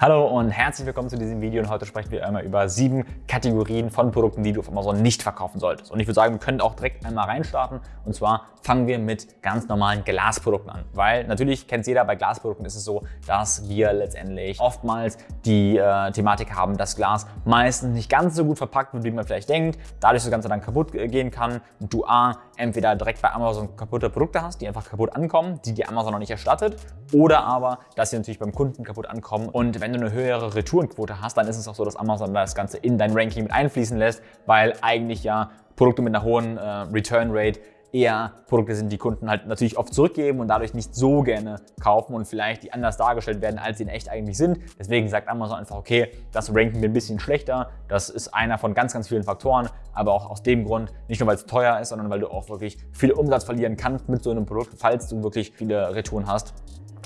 Hallo und herzlich willkommen zu diesem Video. Und heute sprechen wir einmal über sieben Kategorien von Produkten, die du auf Amazon nicht verkaufen solltest. Und ich würde sagen, wir können auch direkt einmal reinstarten. Und zwar fangen wir mit ganz normalen Glasprodukten an, weil natürlich kennt jeder, bei Glasprodukten ist es so, dass wir letztendlich oftmals die äh, Thematik haben, dass Glas meistens nicht ganz so gut verpackt wird, wie man vielleicht denkt, dadurch das Ganze dann kaputt gehen kann. Und du A, entweder direkt bei Amazon kaputte Produkte hast, die einfach kaputt ankommen, die die Amazon noch nicht erstattet oder aber, dass sie natürlich beim Kunden kaputt ankommen. Und wenn du eine höhere Retourenquote hast, dann ist es auch so, dass Amazon das Ganze in dein Ranking mit einfließen lässt, weil eigentlich ja Produkte mit einer hohen äh, Return Rate eher Produkte sind, die Kunden halt natürlich oft zurückgeben und dadurch nicht so gerne kaufen und vielleicht die anders dargestellt werden, als sie in echt eigentlich sind. Deswegen sagt Amazon einfach, okay, das ranken wir ein bisschen schlechter. Das ist einer von ganz, ganz vielen Faktoren, aber auch aus dem Grund, nicht nur weil es teuer ist, sondern weil du auch wirklich viel Umsatz verlieren kannst mit so einem Produkt, falls du wirklich viele Retouren hast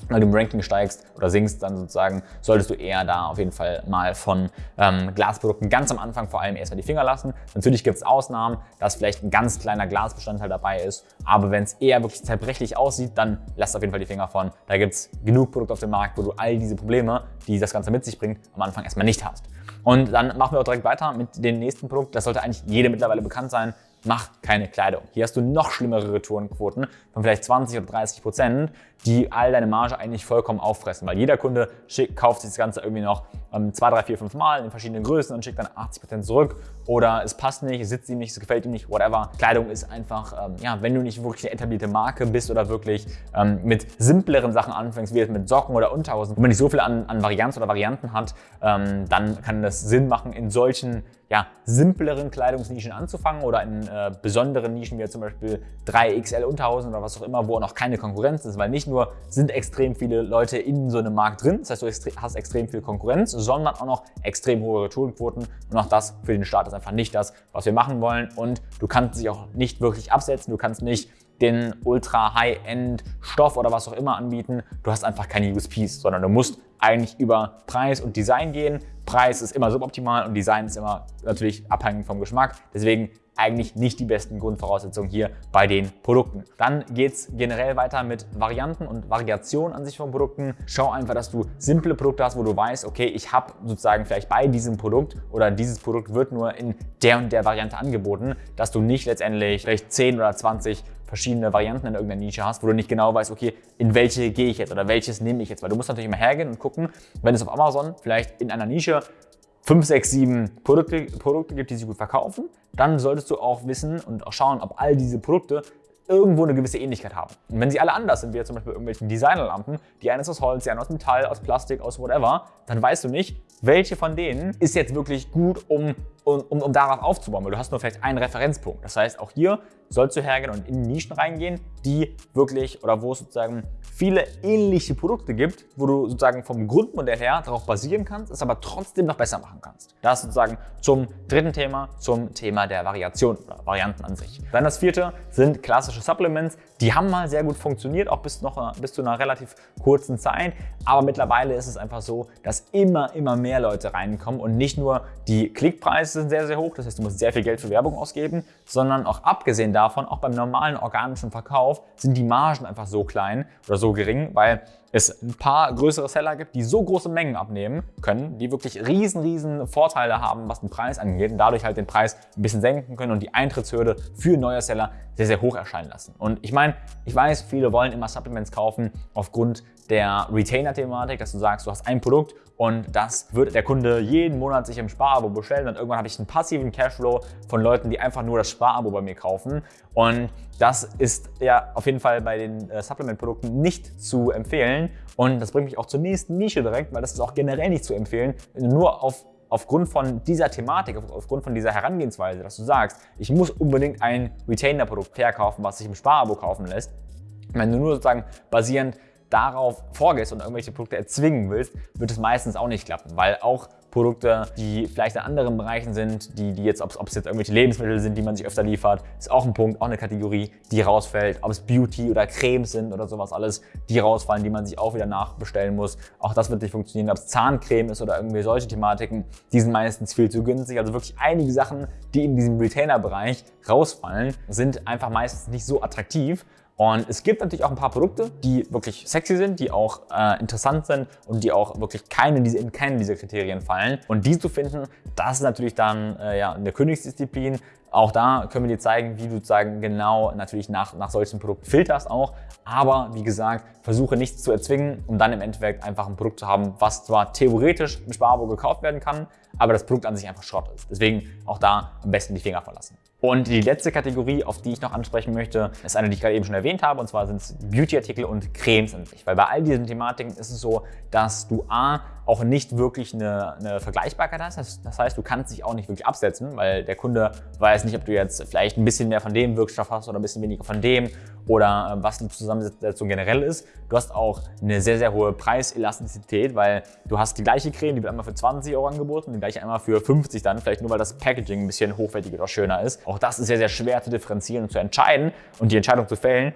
weil du im Ranking steigst oder sinkst, dann sozusagen solltest du eher da auf jeden Fall mal von ähm, Glasprodukten ganz am Anfang vor allem erstmal die Finger lassen. Natürlich gibt es Ausnahmen, dass vielleicht ein ganz kleiner Glasbestandteil dabei ist, aber wenn es eher wirklich zerbrechlich aussieht, dann lass auf jeden Fall die Finger von. Da gibt es genug Produkte auf dem Markt, wo du all diese Probleme, die das Ganze mit sich bringt, am Anfang erstmal nicht hast. Und dann machen wir auch direkt weiter mit dem nächsten Produkt. Das sollte eigentlich jedem mittlerweile bekannt sein mach keine Kleidung. Hier hast du noch schlimmere Retourenquoten von vielleicht 20 oder 30 Prozent, die all deine Marge eigentlich vollkommen auffressen, weil jeder Kunde schickt, kauft sich das Ganze irgendwie noch ähm, zwei, drei, vier, fünf Mal in verschiedenen Größen und schickt dann 80 Prozent zurück oder es passt nicht, es sitzt ihm nicht, es gefällt ihm nicht, whatever. Kleidung ist einfach, ähm, ja, wenn du nicht wirklich eine etablierte Marke bist oder wirklich ähm, mit simpleren Sachen anfängst, wie jetzt mit Socken oder Unterhosen, wo man nicht so viel an, an Varianz oder Varianten hat, ähm, dann kann das Sinn machen, in solchen ja, simpleren Kleidungsnischen anzufangen oder in äh, besonderen Nischen wie zum Beispiel 3XL Unterhosen oder was auch immer, wo noch keine Konkurrenz ist, weil nicht nur sind extrem viele Leute in so einem Markt drin, das heißt, du hast extrem viel Konkurrenz, sondern auch noch extrem hohe Retourenquoten und auch das für den Start ist einfach nicht das, was wir machen wollen und du kannst dich auch nicht wirklich absetzen, du kannst nicht den ultra High-End Stoff oder was auch immer anbieten. Du hast einfach keine USPs, sondern du musst eigentlich über Preis und Design gehen. Preis ist immer suboptimal und Design ist immer natürlich abhängig vom Geschmack. Deswegen eigentlich nicht die besten Grundvoraussetzungen hier bei den Produkten. Dann geht es generell weiter mit Varianten und Variationen an sich von Produkten. Schau einfach, dass du simple Produkte hast, wo du weißt, okay, ich habe sozusagen vielleicht bei diesem Produkt oder dieses Produkt wird nur in der und der Variante angeboten, dass du nicht letztendlich vielleicht 10 oder 20 verschiedene Varianten in irgendeiner Nische hast, wo du nicht genau weißt, okay, in welche gehe ich jetzt oder welches nehme ich jetzt, weil du musst natürlich immer hergehen und gucken, wenn es auf Amazon vielleicht in einer Nische 5, 6, 7 Produkte, Produkte gibt, die sich gut verkaufen, dann solltest du auch wissen und auch schauen, ob all diese Produkte irgendwo eine gewisse Ähnlichkeit haben. Und wenn sie alle anders sind, wie zum Beispiel irgendwelchen Designerlampen, die eine ist aus Holz, die eine aus Metall, aus Plastik, aus whatever, dann weißt du nicht, welche von denen ist jetzt wirklich gut, um, um, um darauf aufzubauen, weil du hast nur vielleicht einen Referenzpunkt. Das heißt, auch hier sollst du hergehen und in Nischen reingehen, die wirklich oder wo es sozusagen viele ähnliche Produkte gibt, wo du sozusagen vom Grundmodell her darauf basieren kannst, es aber trotzdem noch besser machen kannst. Das sozusagen zum dritten Thema, zum Thema der Variation oder Varianten an sich. Dann das vierte sind klassische Supplements. Die haben mal sehr gut funktioniert, auch bis, noch, bis zu einer relativ kurzen Zeit. Aber mittlerweile ist es einfach so, dass immer, immer mehr Leute reinkommen und nicht nur die Klickpreise sind sehr, sehr hoch, das heißt, du musst sehr viel Geld für Werbung ausgeben, sondern auch abgesehen davon, auch beim normalen organischen Verkauf sind die Margen einfach so klein oder so gering, weil es ein paar größere Seller gibt, die so große Mengen abnehmen können, die wirklich riesen, riesen Vorteile haben, was den Preis angeht und dadurch halt den Preis ein bisschen senken können und die Eintrittshürde für neue Seller sehr, sehr hoch erscheinen lassen. Und ich meine, ich weiß, viele wollen immer Supplements kaufen aufgrund der Retainer-Thematik, dass du sagst, du hast ein Produkt und das wird der Kunde jeden Monat sich im Sparabo bestellen und irgendwann habe ich einen passiven Cashflow von Leuten, die einfach nur das Sparabo bei mir kaufen. Und das ist ja auf jeden Fall bei den äh, Supplement-Produkten nicht zu empfehlen. Und das bringt mich auch zur nächsten Nische direkt, weil das ist auch generell nicht zu empfehlen, nur auf aufgrund von dieser Thematik, aufgrund von dieser Herangehensweise, dass du sagst, ich muss unbedingt ein Retainer-Produkt verkaufen, was sich im Sparabo kaufen lässt, wenn du nur sozusagen basierend darauf vorgehst und irgendwelche Produkte erzwingen willst, wird es meistens auch nicht klappen, weil auch Produkte, die vielleicht in anderen Bereichen sind, die, die jetzt, ob es jetzt irgendwelche Lebensmittel sind, die man sich öfter liefert, ist auch ein Punkt, auch eine Kategorie, die rausfällt. Ob es Beauty oder Cremes sind oder sowas alles, die rausfallen, die man sich auch wieder nachbestellen muss. Auch das wird nicht funktionieren. Ob es Zahncreme ist oder irgendwie solche Thematiken, die sind meistens viel zu günstig. Also wirklich einige Sachen, die in diesem Retainer-Bereich rausfallen, sind einfach meistens nicht so attraktiv Und es gibt natürlich auch ein paar Produkte, die wirklich sexy sind, die auch äh, interessant sind und die auch wirklich keine, diese, in keinen dieser Kriterien fallen. Und die zu finden, das ist natürlich dann äh, ja, eine Königsdisziplin. Auch da können wir dir zeigen, wie du sozusagen genau natürlich nach, nach solchen Produkten filterst auch. Aber wie gesagt, versuche nichts zu erzwingen, um dann im Endeffekt einfach ein Produkt zu haben, was zwar theoretisch im Sparabo gekauft werden kann, aber das Produkt an sich einfach Schrott ist. Deswegen auch da am besten die Finger verlassen. Und die letzte Kategorie, auf die ich noch ansprechen möchte, ist eine, die ich gerade eben schon erwähnt habe, und zwar sind es Beauty-Artikel und Cremes an sich. Weil bei all diesen Thematiken ist es so, dass du A, auch nicht wirklich eine, eine Vergleichbarkeit hast. Das heißt, du kannst dich auch nicht wirklich absetzen, weil der Kunde weiß nicht, ob du jetzt vielleicht ein bisschen mehr von dem Wirkstoff hast oder ein bisschen weniger von dem oder äh, was die Zusammensetzung generell ist. Du hast auch eine sehr, sehr hohe Preiselastizität, weil du hast die gleiche Creme, die wird einmal für 20 Euro angeboten, die gleiche einmal für 50 dann, vielleicht nur weil das Packaging ein bisschen hochwertiger oder schöner ist. Auch das ist sehr, sehr schwer zu differenzieren und zu entscheiden und die Entscheidung zu fällen,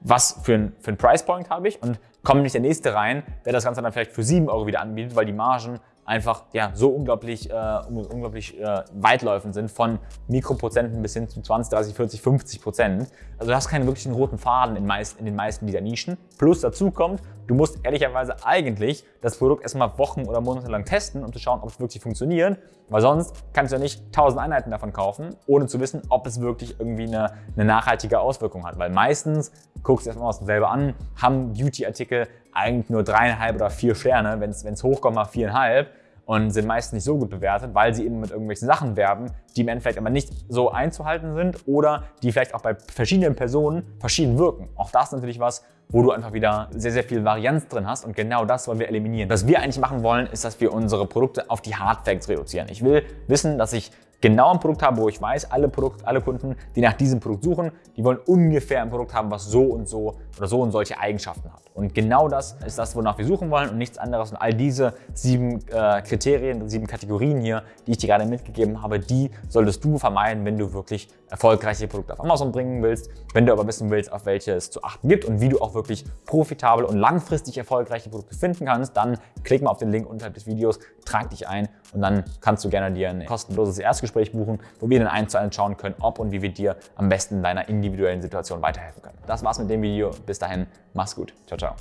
was für ein, für ein Price Point habe ich und kommt nicht der nächste rein, der das Ganze dann vielleicht für 7 Euro wieder anbietet, weil die Margen einfach ja, so unglaublich, äh, unglaublich äh, weitläufend sind, von Mikroprozenten bis hin zu 20, 30, 40, 50 Prozent. Also du hast keinen wirklichen roten Faden in, meist, in den meisten dieser Nischen. Plus dazu kommt, du musst ehrlicherweise eigentlich das Produkt erstmal Wochen oder Monate lang testen, um zu schauen, ob es wirklich funktioniert, weil sonst kannst du ja nicht 1000 Einheiten davon kaufen, ohne zu wissen, ob es wirklich irgendwie eine, eine nachhaltige Auswirkung hat. Weil meistens, guckst du erstmal selber an, haben Beauty-Artikel eigentlich nur dreieinhalb oder vier Sterne, wenn es hochkommt, mal viereinhalb und sind meist nicht so gut bewertet, weil sie eben mit irgendwelchen Sachen werben, die im Endeffekt aber nicht so einzuhalten sind oder die vielleicht auch bei verschiedenen Personen verschieden wirken. Auch das ist natürlich was, wo du einfach wieder sehr, sehr viel Varianz drin hast und genau das wollen wir eliminieren. Was wir eigentlich machen wollen, ist, dass wir unsere Produkte auf die Hard Facts reduzieren. Ich will wissen, dass ich genau ein Produkt habe, wo ich weiß, alle, Produkt, alle Kunden, die nach diesem Produkt suchen, die wollen ungefähr ein Produkt haben, was so und so oder so und solche Eigenschaften hat. Und genau das ist das, wonach wir suchen wollen und nichts anderes. Und all diese sieben äh, Kriterien, sieben Kategorien hier, die ich dir gerade mitgegeben habe, die solltest du vermeiden, wenn du wirklich erfolgreiche Produkte auf Amazon bringen willst. Wenn du aber wissen willst, auf welche es zu achten gibt und wie du auch wirklich profitabel und langfristig erfolgreiche Produkte finden kannst, dann klick mal auf den Link unterhalb des Videos, trag dich ein und dann kannst du gerne dir ein kostenloses Erstgespräch buchen, wo wir dann eins zu eins schauen können, ob und wie wir dir am besten in deiner individuellen Situation weiterhelfen können. Das war's mit dem Video. Bis dahin, mach's gut. Ciao, ciao.